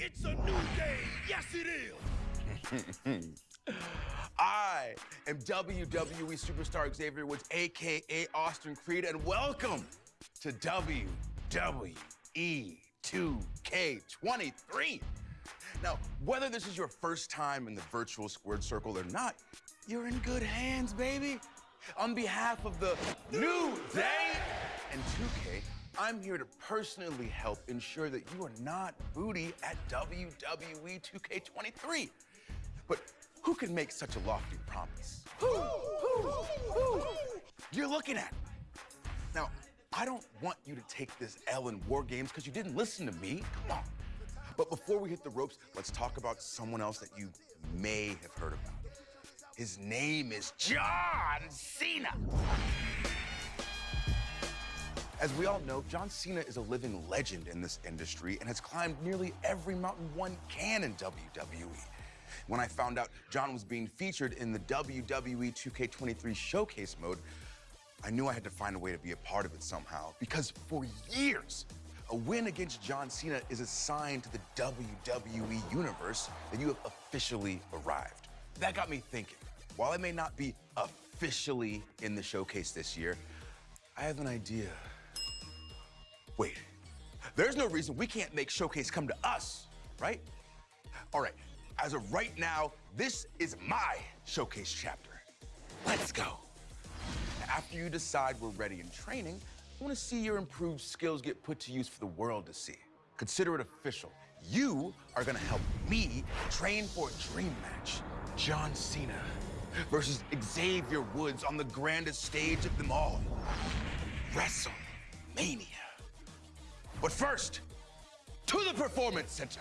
It's a new day. Yes, it is. I am WWE superstar Xavier Woods, aka Austin Creed, and welcome to WWE 2K23. Now, whether this is your first time in the virtual squared circle or not, you're in good hands, baby. On behalf of the New Day and 2K, I'm here to personally help ensure that you are not booty at WWE 2K23. But who can make such a lofty promise? Who? Who? Who? You're looking at. Now, I don't want you to take this L in War Games because you didn't listen to me. Come on. But before we hit the ropes, let's talk about someone else that you may have heard about. His name is John Cena. As we all know, John Cena is a living legend in this industry and has climbed nearly every mountain one can in WWE. When I found out John was being featured in the WWE 2K23 showcase mode, I knew I had to find a way to be a part of it somehow. Because for years, a win against John Cena is a sign to the WWE universe that you have officially arrived. That got me thinking. While I may not be officially in the showcase this year, I have an idea. Wait, there's no reason we can't make Showcase come to us, right? All right, as of right now, this is my Showcase chapter. Let's go. After you decide we're ready in training, I want to see your improved skills get put to use for the world to see. Consider it official. You are going to help me train for a dream match. John Cena versus Xavier Woods on the grandest stage of them all. WrestleMania. But first, to the Performance Center.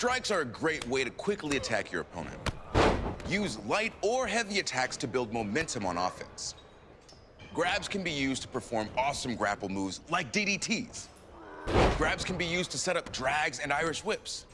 Strikes are a great way to quickly attack your opponent. Use light or heavy attacks to build momentum on offense. Grabs can be used to perform awesome grapple moves like DDTs. Grabs can be used to set up drags and Irish whips.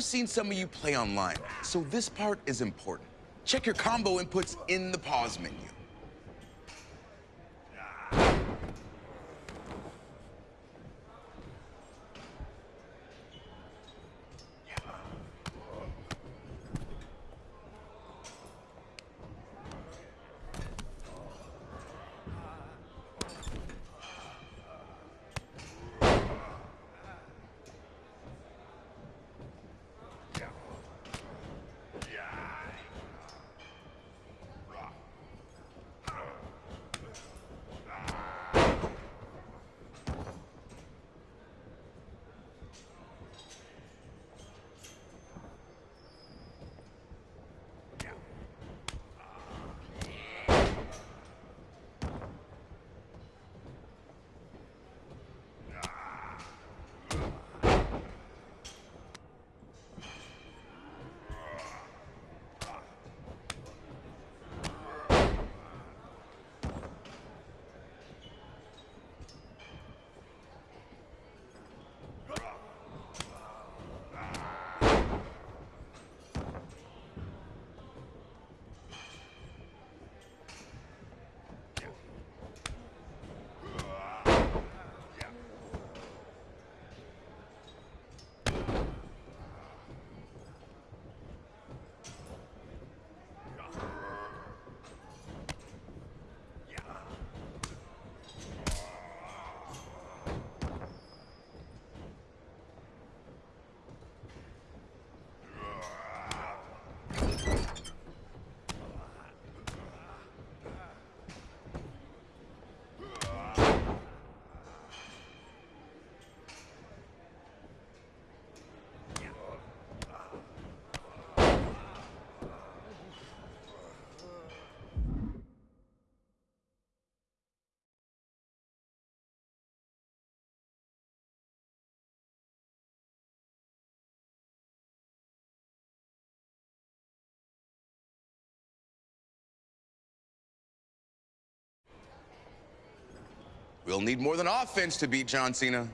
I've seen some of you play online, so this part is important. Check your combo inputs in the pause menu. We'll need more than offense to beat John Cena.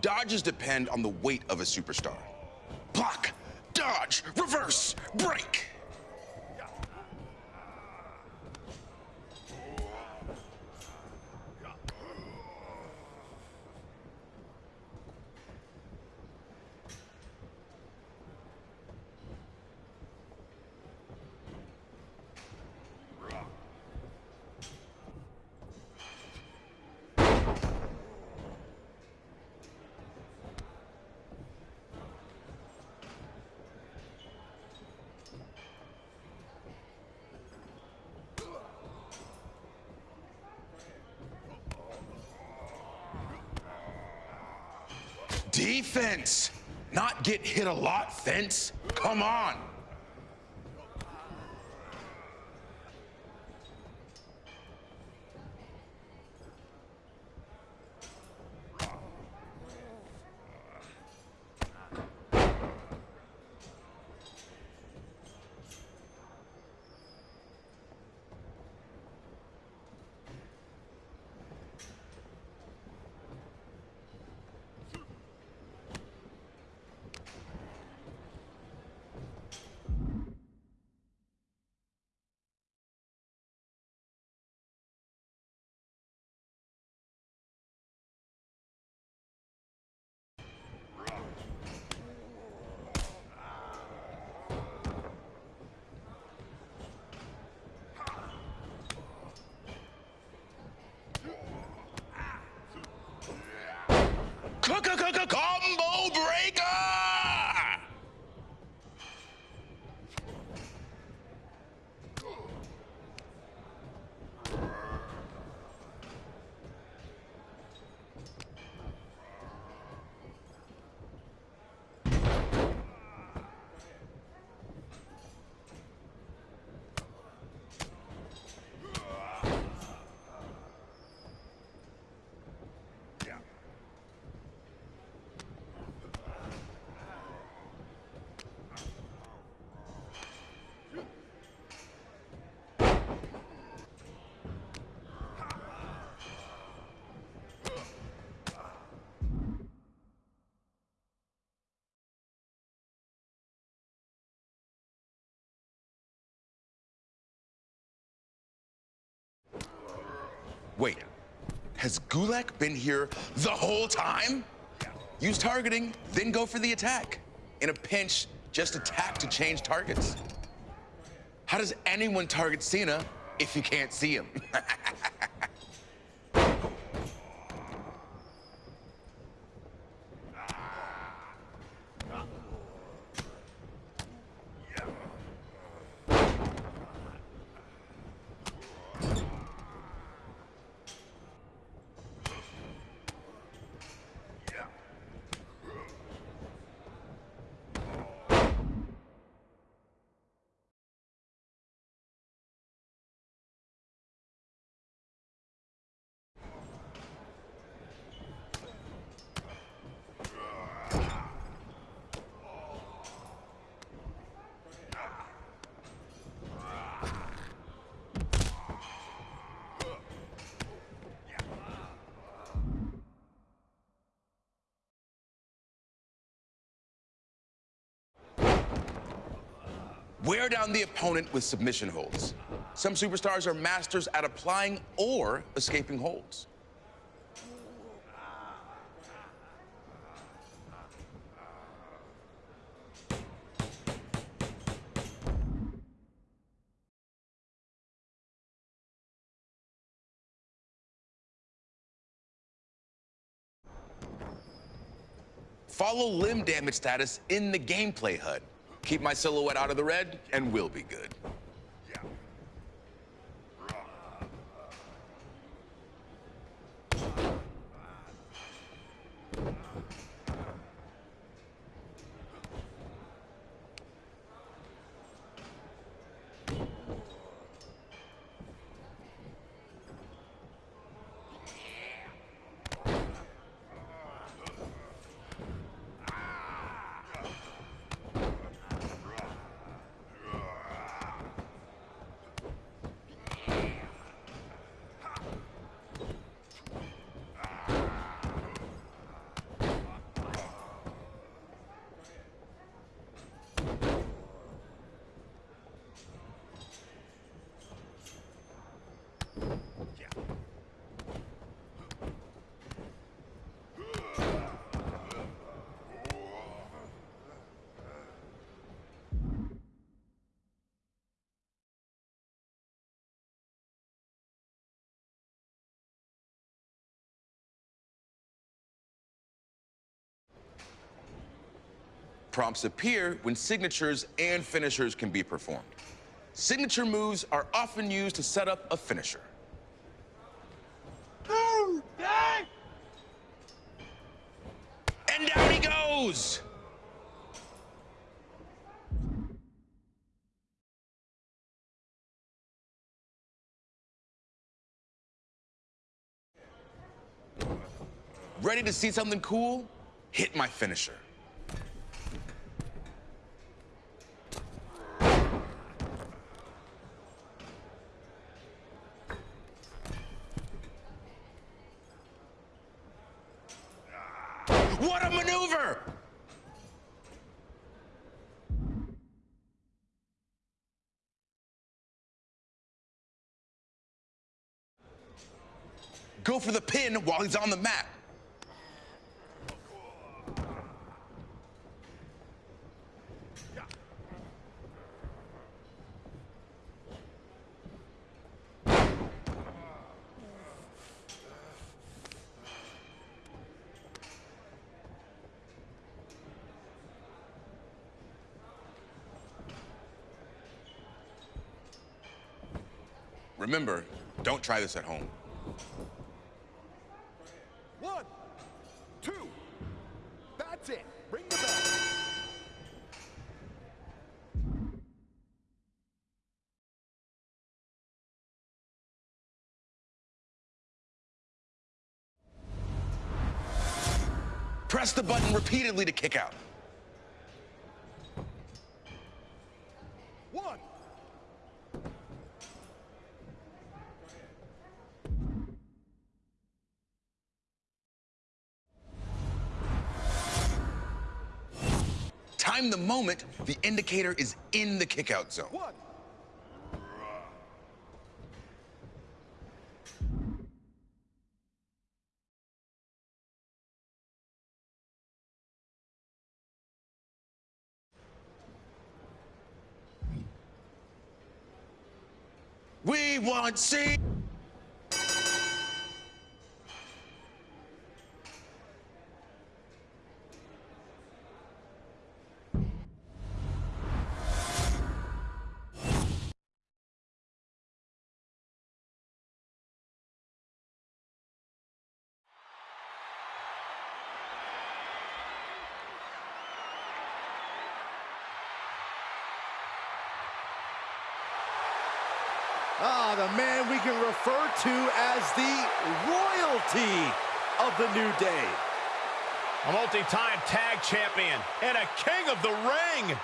Dodges depend on the weight of a superstar. Block, dodge, reverse, break. Defense, not get hit a lot, fence. Come on. Combo breaker! Wait, has Gulak been here the whole time? Use targeting, then go for the attack. In a pinch, just attack to change targets. How does anyone target Cena if you can't see him? Wear down the opponent with submission holds. Some superstars are masters at applying or escaping holds. Follow limb damage status in the gameplay HUD. Keep my silhouette out of the red, and we'll be good. Prompts appear when signatures and finishers can be performed. Signature moves are often used to set up a finisher. And down he goes! Ready to see something cool? Hit my finisher. What a maneuver! Go for the pin while he's on the mat. Remember, don't try this at home. One, two. That's it. Ring the bell. Press the button repeatedly to kick out. Time the moment the indicator is in the kickout zone. One. We want see. We can refer to as the royalty of the New Day. A multi-time tag champion and a king of the ring.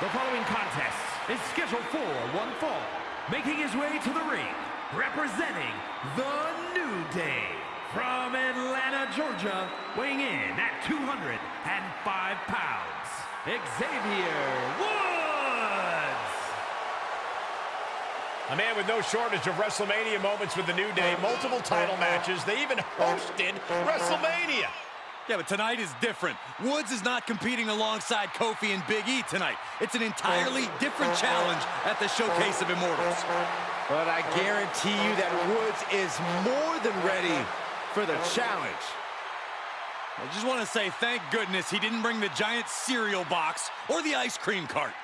The following contest is scheduled for one fall. Making his way to the ring, representing the New Day. From Atlanta, Georgia, weighing in at 205 pounds, Xavier Woods. A man with no shortage of WrestleMania moments with the New Day, multiple title matches. They even hosted WrestleMania. Yeah, but tonight is different. Woods is not competing alongside Kofi and Big E tonight. It's an entirely different challenge at the Showcase of Immortals. But I guarantee you that Woods is more than ready for the challenge. I just want to say thank goodness he didn't bring the giant cereal box or the ice cream cart.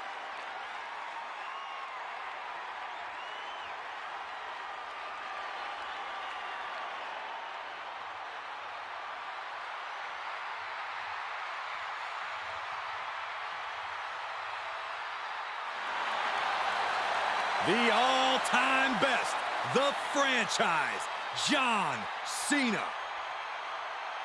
The all-time best, the franchise, John Cena.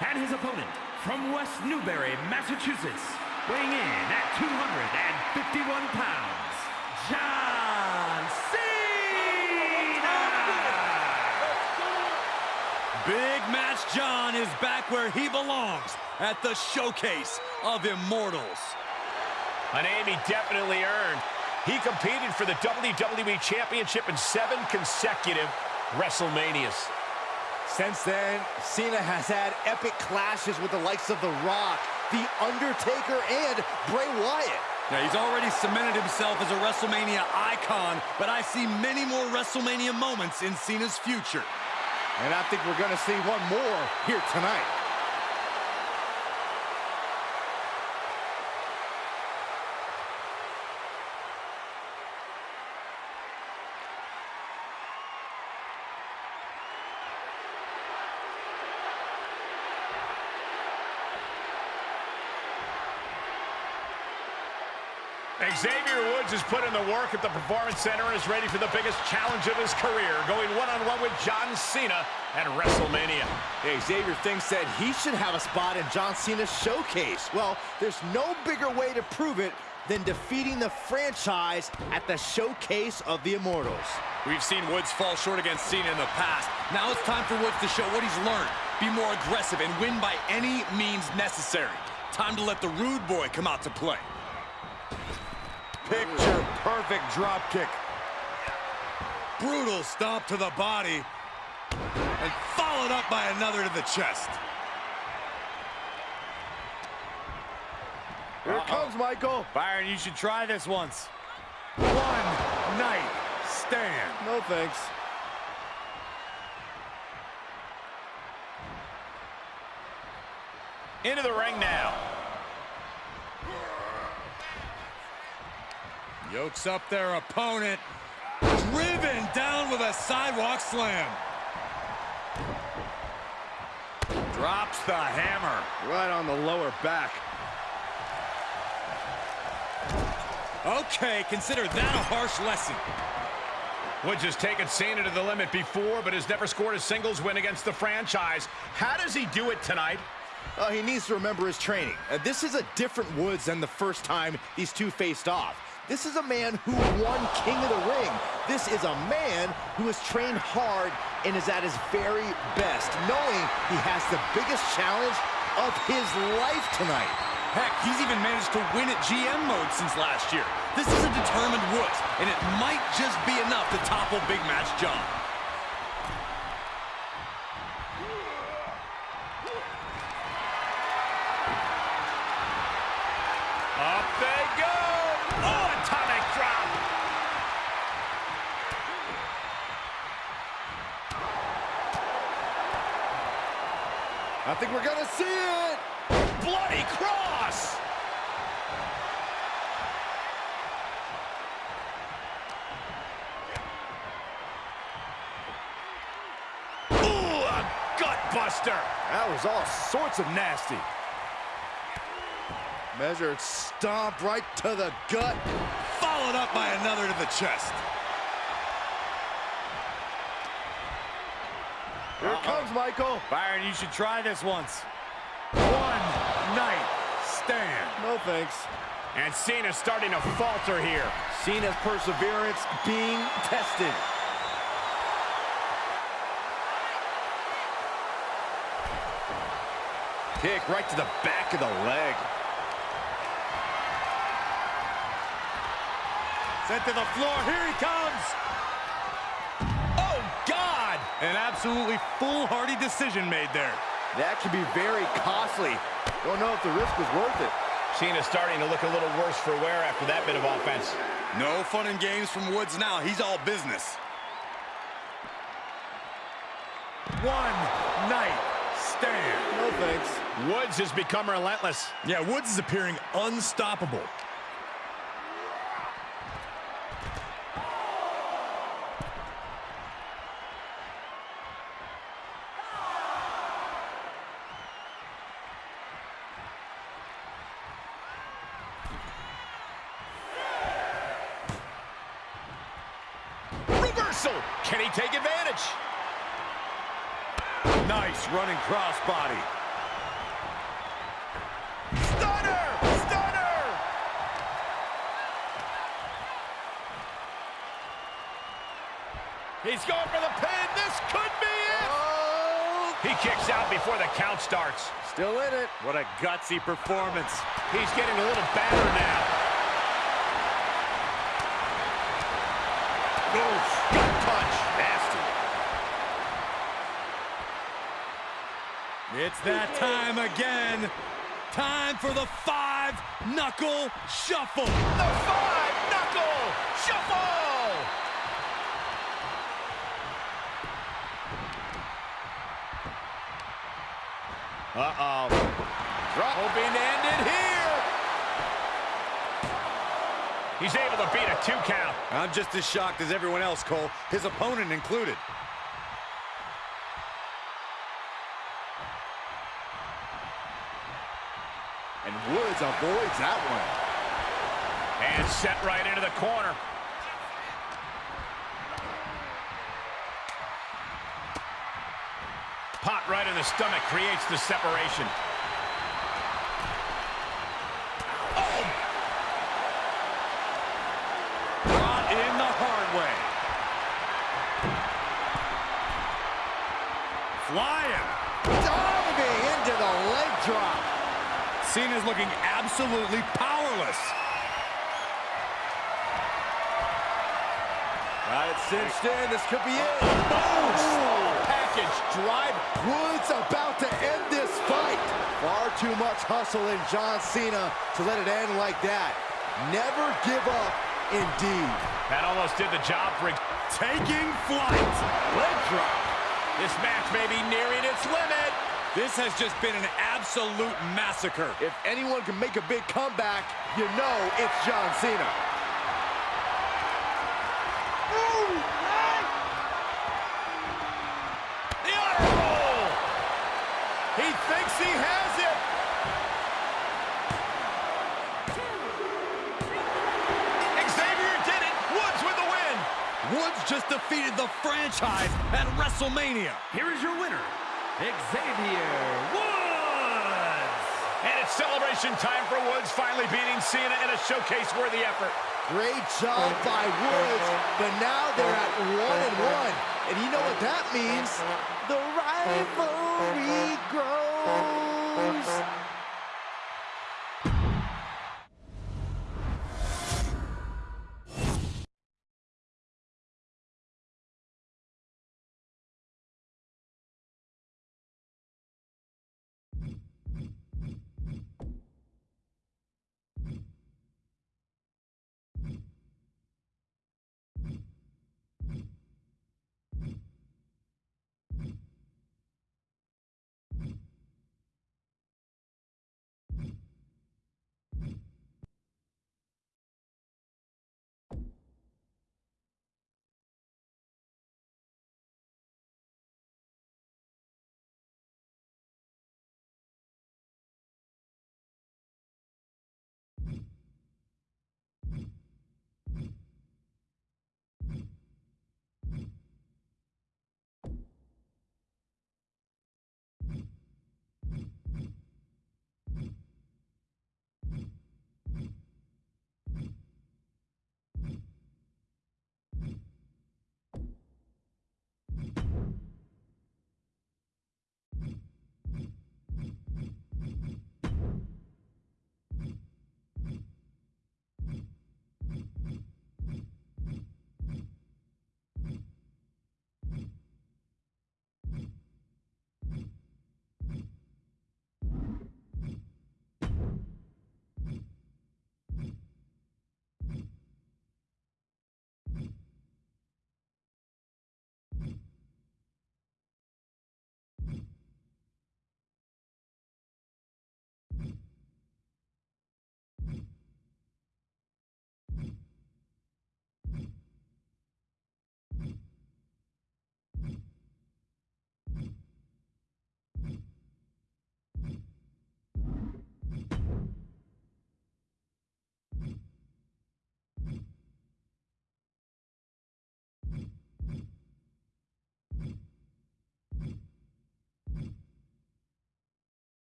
And his opponent from West Newbury, Massachusetts, weighing in at 251 pounds, John Cena! Big Match John is back where he belongs, at the Showcase of Immortals. A name he definitely earned. He competed for the WWE Championship in seven consecutive WrestleManias. Since then, Cena has had epic clashes with the likes of The Rock, The Undertaker, and Bray Wyatt. Now, he's already cemented himself as a WrestleMania icon, but I see many more WrestleMania moments in Cena's future. And I think we're going to see one more here tonight. Xavier Woods has put in the work at the Performance Center and is ready for the biggest challenge of his career, going one-on-one -on -one with John Cena at WrestleMania. Hey, Xavier thinks that he should have a spot in John Cena's showcase. Well, there's no bigger way to prove it than defeating the franchise at the Showcase of the Immortals. We've seen Woods fall short against Cena in the past. Now it's time for Woods to show what he's learned. Be more aggressive and win by any means necessary. Time to let the rude boy come out to play. Picture perfect drop kick. Brutal stomp to the body. And followed up by another to the chest. Here it comes, Michael. Byron, you should try this once. One night stand. No thanks. Into the ring now. Yokes up their opponent. Driven down with a sidewalk slam. Drops the hammer. Right on the lower back. Okay, consider that a harsh lesson. Woods has taken Cena to the limit before, but has never scored a singles win against the franchise. How does he do it tonight? Uh, he needs to remember his training. Uh, this is a different Woods than the first time these two faced off. This is a man who won King of the Ring. This is a man who has trained hard and is at his very best, knowing he has the biggest challenge of his life tonight. Heck, he's even managed to win at GM mode since last year. This is a determined Woods, and it might just be enough to topple Big Match John. Think we're gonna see it! Bloody cross! Ooh, a gut buster! That was all sorts of nasty. Measured stomp right to the gut. Followed up by another to the chest. Here it comes, Michael. Byron, you should try this once. One night stand. No thanks. And Cena's starting to falter here. Cena's perseverance being tested. Kick right to the back of the leg. Sent to the floor. Here he comes. God! An absolutely foolhardy decision made there. That could be very costly. Don't know if the risk was worth it. Cena's starting to look a little worse for wear after that bit of offense. No fun and games from Woods now. He's all business. One night stand. No thanks. Woods has become relentless. Yeah, Woods is appearing unstoppable. Reversal! Can he take advantage? Nice running crossbody. Stunner! Stunner! He's going for the pin. This could be it. Oh, He kicks out before the count starts. still in it. What a gutsy performance. He's getting a little battered now. Gut punch. Nasty. It's that time again. Time for the five-knuckle shuffle. The five knuckle shuffle. Uh-oh. Drop hoping to end here. He's able to beat a two count. I'm just as shocked as everyone else, Cole, his opponent included. And Woods avoids that one. And set right into the corner. Pot right in the stomach creates the separation. Brought in the hard way. Flying. Diving into the leg drop. Cena's looking absolutely powerless. Got it cinched in. This could be it. Package drive. Woods about to end this fight. Far too much hustle in John Cena to let it end like that. Never give up, indeed. That almost did the job for Taking flight. Leg drop. This match may be nearing its limit. This has just been an absolute massacre. If anyone can make a big comeback, you know it's John Cena. The honor roll. He thinks he has it. Xavier did it. Woods with the win. Woods just defeated the franchise at WrestleMania. Here is your winner, Xavier Woods. Celebration time for Woods finally beating Cena in a showcase-worthy effort. Great job by Woods, but now they're at one and one. And you know what that means? The rivalry grows.